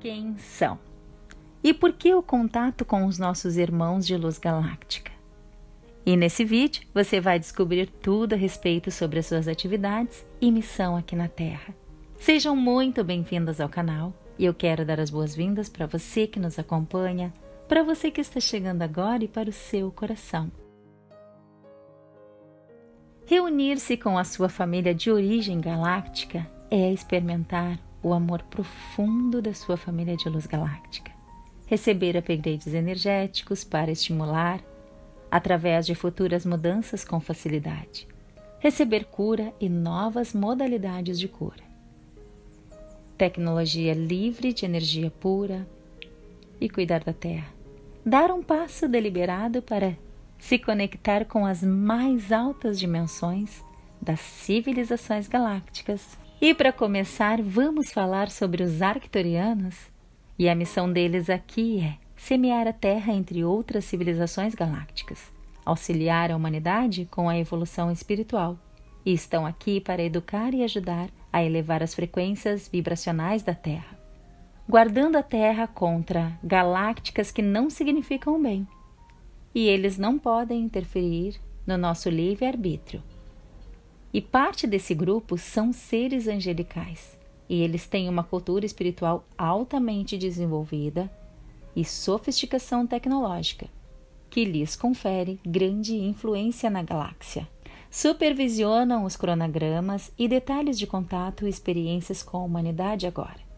Quem são? E por que o contato com os nossos irmãos de luz galáctica? E nesse vídeo você vai descobrir tudo a respeito sobre as suas atividades e missão aqui na Terra. Sejam muito bem-vindas ao canal e eu quero dar as boas-vindas para você que nos acompanha, para você que está chegando agora e para o seu coração. Reunir-se com a sua família de origem galáctica é experimentar o amor profundo da sua família de luz galáctica. Receber upgrades energéticos para estimular, através de futuras mudanças com facilidade. Receber cura e novas modalidades de cura. Tecnologia livre de energia pura e cuidar da Terra. Dar um passo deliberado para se conectar com as mais altas dimensões das civilizações galácticas e para começar, vamos falar sobre os Arcturianos. E a missão deles aqui é semear a Terra entre outras civilizações galácticas, auxiliar a humanidade com a evolução espiritual. E estão aqui para educar e ajudar a elevar as frequências vibracionais da Terra, guardando a Terra contra galácticas que não significam bem. E eles não podem interferir no nosso livre-arbítrio e parte desse grupo são seres angelicais, e eles têm uma cultura espiritual altamente desenvolvida e sofisticação tecnológica, que lhes confere grande influência na galáxia. Supervisionam os cronogramas e detalhes de contato e experiências com a humanidade agora.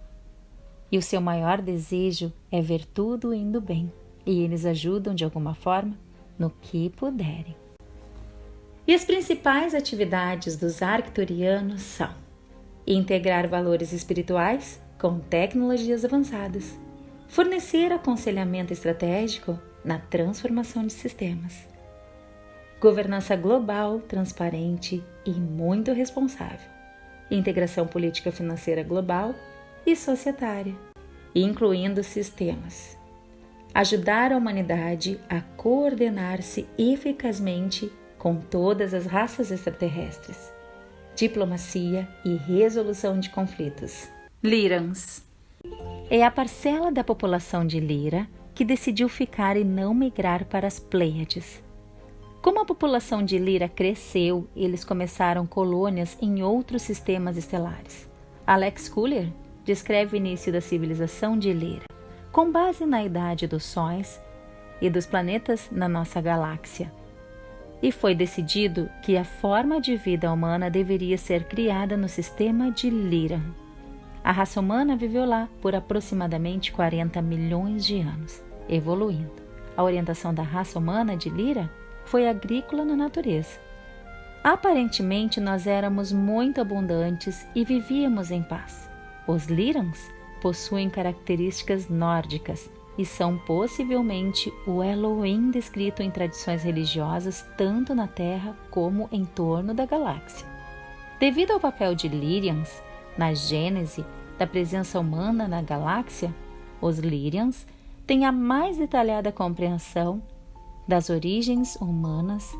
E o seu maior desejo é ver tudo indo bem, e eles ajudam de alguma forma no que puderem. E as principais atividades dos arcturianos são integrar valores espirituais com tecnologias avançadas, fornecer aconselhamento estratégico na transformação de sistemas, governança global, transparente e muito responsável, integração política financeira global e societária, incluindo sistemas, ajudar a humanidade a coordenar-se eficazmente com todas as raças extraterrestres, diplomacia e resolução de conflitos. Lyrans é a parcela da população de Lira que decidiu ficar e não migrar para as Pleiades. Como a população de Lira cresceu, eles começaram colônias em outros sistemas estelares. Alex Kuller descreve o início da civilização de Lira, com base na idade dos sóis e dos planetas na nossa galáxia, e foi decidido que a forma de vida humana deveria ser criada no sistema de Lyra. A raça humana viveu lá por aproximadamente 40 milhões de anos, evoluindo. A orientação da raça humana de Lyra foi agrícola na natureza. Aparentemente, nós éramos muito abundantes e vivíamos em paz. Os Lyrans possuem características nórdicas, e são possivelmente o Elohim descrito em tradições religiosas tanto na Terra como em torno da galáxia. Devido ao papel de Lyrians na gênese da presença humana na galáxia, os Lyrians têm a mais detalhada compreensão das origens humanas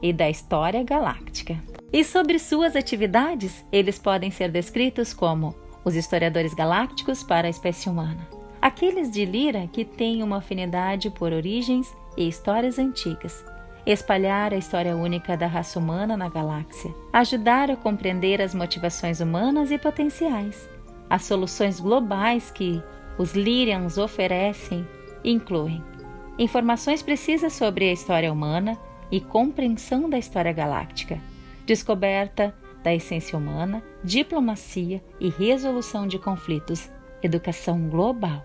e da história galáctica. E sobre suas atividades, eles podem ser descritos como os historiadores galácticos para a espécie humana. Aqueles de Lira que têm uma afinidade por origens e histórias antigas, espalhar a história única da raça humana na galáxia, ajudar a compreender as motivações humanas e potenciais. As soluções globais que os Lyrians oferecem incluem informações precisas sobre a história humana e compreensão da história galáctica, descoberta da essência humana, diplomacia e resolução de conflitos educação global.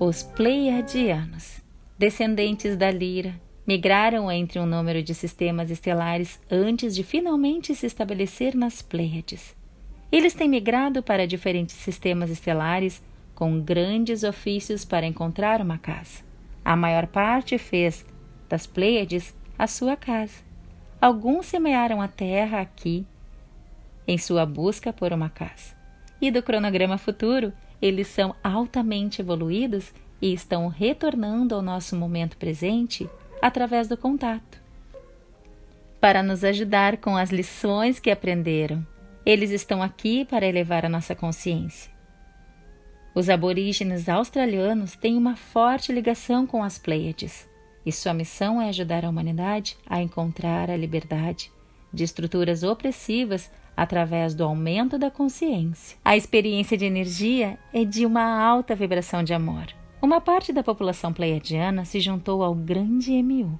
Os Pleiadianos, descendentes da Lira, migraram entre um número de sistemas estelares antes de finalmente se estabelecer nas Pleiades. Eles têm migrado para diferentes sistemas estelares com grandes ofícios para encontrar uma casa. A maior parte fez das Pleiades a sua casa. Alguns semearam a terra aqui em sua busca por uma casa e do cronograma futuro, eles são altamente evoluídos e estão retornando ao nosso momento presente através do contato. Para nos ajudar com as lições que aprenderam, eles estão aqui para elevar a nossa consciência. Os aborígenes australianos têm uma forte ligação com as Pleiades, e sua missão é ajudar a humanidade a encontrar a liberdade de estruturas opressivas através do aumento da consciência. A experiência de energia é de uma alta vibração de amor. Uma parte da população pleiadiana se juntou ao grande MU,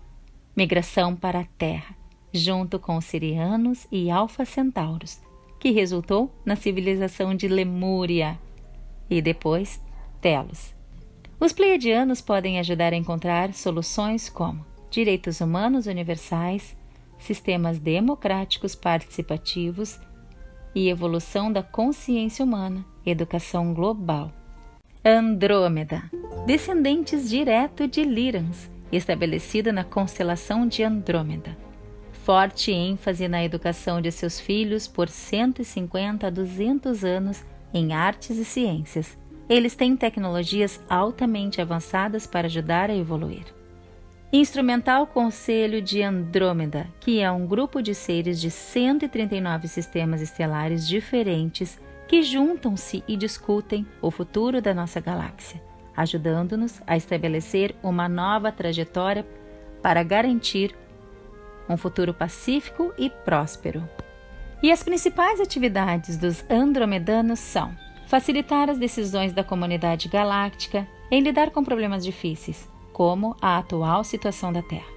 migração para a Terra, junto com os sirianos e alfa centauros, que resultou na civilização de Lemúria, e depois Telos. Os pleiadianos podem ajudar a encontrar soluções como direitos humanos universais, sistemas democráticos participativos e evolução da consciência humana, educação global. Andrômeda, descendentes direto de Lyrans, estabelecida na constelação de Andrômeda. Forte ênfase na educação de seus filhos por 150 a 200 anos em artes e ciências. Eles têm tecnologias altamente avançadas para ajudar a evoluir. Instrumental Conselho de Andrômeda, que é um grupo de seres de 139 sistemas estelares diferentes que juntam-se e discutem o futuro da nossa galáxia, ajudando-nos a estabelecer uma nova trajetória para garantir um futuro pacífico e próspero. E as principais atividades dos andromedanos são facilitar as decisões da comunidade galáctica em lidar com problemas difíceis, como a atual situação da Terra.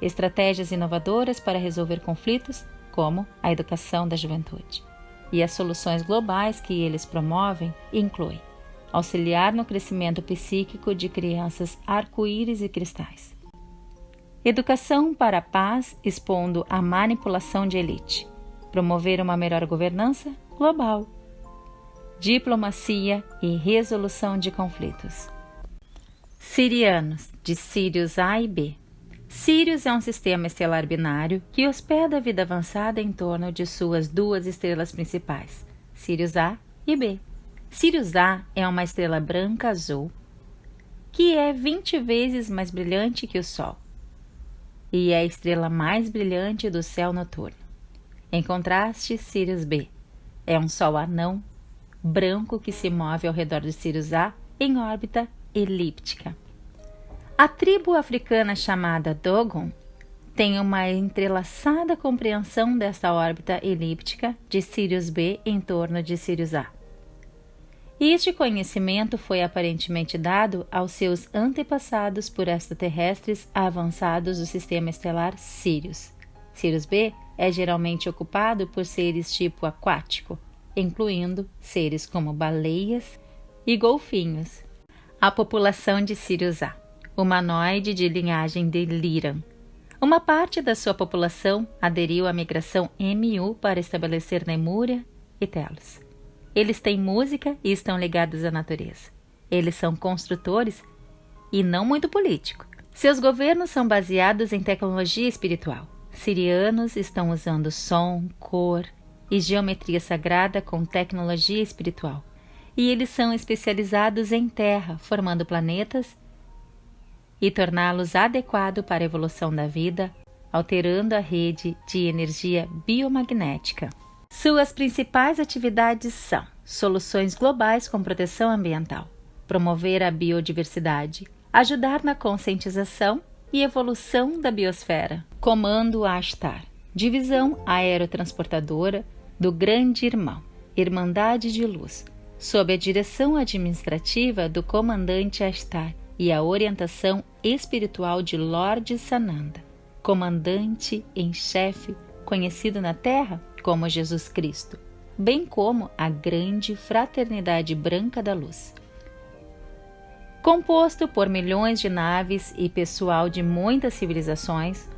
Estratégias inovadoras para resolver conflitos, como a educação da juventude. E as soluções globais que eles promovem incluem auxiliar no crescimento psíquico de crianças arco-íris e cristais. Educação para a paz expondo a manipulação de elite promover uma melhor governança global, diplomacia e resolução de conflitos. Sirianos, de Sirius A e B. Sirius é um sistema estelar binário que hospeda a vida avançada em torno de suas duas estrelas principais, Sirius A e B. Sirius A é uma estrela branca azul que é 20 vezes mais brilhante que o Sol e é a estrela mais brilhante do céu noturno. Em contraste, Sirius B é um Sol anão branco que se move ao redor de Sirius A em órbita elíptica. A tribo africana chamada Dogon tem uma entrelaçada compreensão desta órbita elíptica de Sirius B em torno de Sirius A. Este conhecimento foi aparentemente dado aos seus antepassados por extraterrestres avançados do sistema estelar Sirius. Sirius B é geralmente ocupado por seres tipo aquático, incluindo seres como baleias e golfinhos. A população de Sirius A, humanoide de linhagem de Liran. Uma parte da sua população aderiu à migração MU para estabelecer Nemúria e Telos. Eles têm música e estão ligados à natureza. Eles são construtores e não muito político. Seus governos são baseados em tecnologia espiritual. Sirianos estão usando som, cor e geometria sagrada com tecnologia espiritual. E eles são especializados em terra, formando planetas e torná-los adequado para a evolução da vida, alterando a rede de energia biomagnética. Suas principais atividades são soluções globais com proteção ambiental, promover a biodiversidade, ajudar na conscientização e evolução da biosfera. Comando Astar, divisão aerotransportadora do Grande Irmão, Irmandade de Luz, sob a direção administrativa do comandante Astar e a orientação espiritual de Lord Sananda, comandante em chefe, conhecido na Terra como Jesus Cristo, bem como a grande fraternidade branca da luz. Composto por milhões de naves e pessoal de muitas civilizações,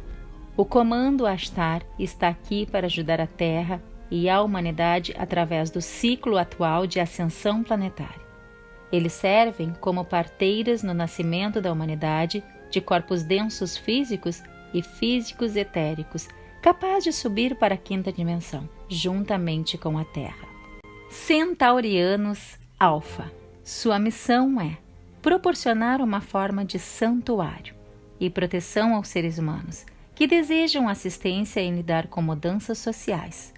o Comando Astar está aqui para ajudar a Terra e a humanidade através do ciclo atual de ascensão planetária. Eles servem como parteiras no nascimento da humanidade de corpos densos físicos e físicos etéricos, capazes de subir para a quinta dimensão, juntamente com a Terra. Centaurianos Alpha. Sua missão é proporcionar uma forma de santuário e proteção aos seres humanos que desejam assistência em lidar com mudanças sociais.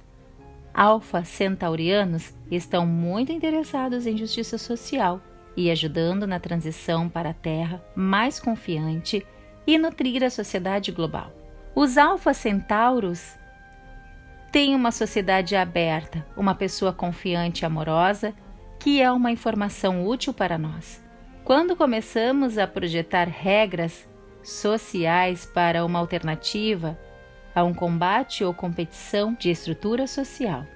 Alfa Centaurianos estão muito interessados em justiça social e ajudando na transição para a Terra mais confiante e nutrir a sociedade global. Os Alfa Centauros têm uma sociedade aberta, uma pessoa confiante e amorosa, que é uma informação útil para nós. Quando começamos a projetar regras sociais para uma alternativa a um combate ou competição de estrutura social.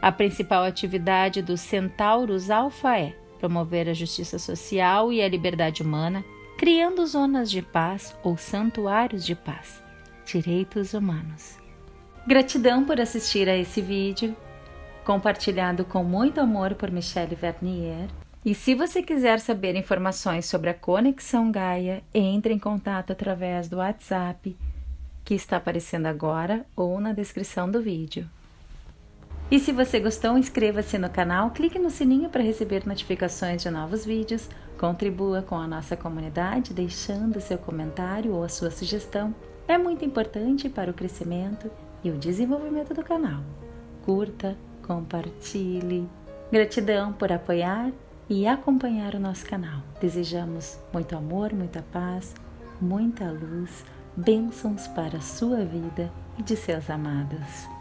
A principal atividade dos centauros alfa é promover a justiça social e a liberdade humana, criando zonas de paz ou santuários de paz. Direitos humanos. Gratidão por assistir a esse vídeo, compartilhado com muito amor por Michelle Vernier. E se você quiser saber informações sobre a Conexão Gaia, entre em contato através do WhatsApp que está aparecendo agora ou na descrição do vídeo. E se você gostou, inscreva-se no canal, clique no sininho para receber notificações de novos vídeos, contribua com a nossa comunidade deixando seu comentário ou a sua sugestão. É muito importante para o crescimento e o desenvolvimento do canal. Curta, compartilhe. Gratidão por apoiar e acompanhar o nosso canal. Desejamos muito amor, muita paz, muita luz, bênçãos para a sua vida e de seus amados.